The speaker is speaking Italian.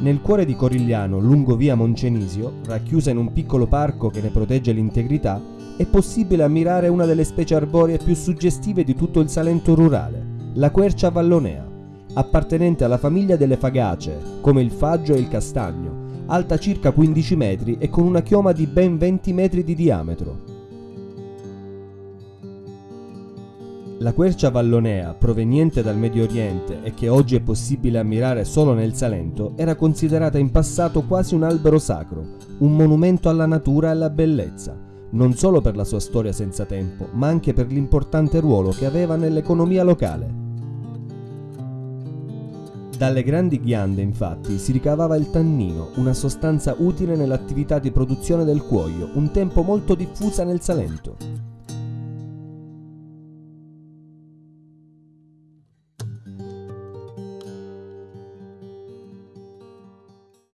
Nel cuore di Corigliano, lungo via Moncenisio, racchiusa in un piccolo parco che ne protegge l'integrità, è possibile ammirare una delle specie arboree più suggestive di tutto il Salento rurale, la quercia vallonea, appartenente alla famiglia delle fagacee, come il faggio e il castagno, alta circa 15 metri e con una chioma di ben 20 metri di diametro. La quercia vallonea, proveniente dal Medio Oriente e che oggi è possibile ammirare solo nel Salento, era considerata in passato quasi un albero sacro, un monumento alla natura e alla bellezza, non solo per la sua storia senza tempo, ma anche per l'importante ruolo che aveva nell'economia locale. Dalle grandi ghiande, infatti, si ricavava il tannino, una sostanza utile nell'attività di produzione del cuoio, un tempo molto diffusa nel Salento.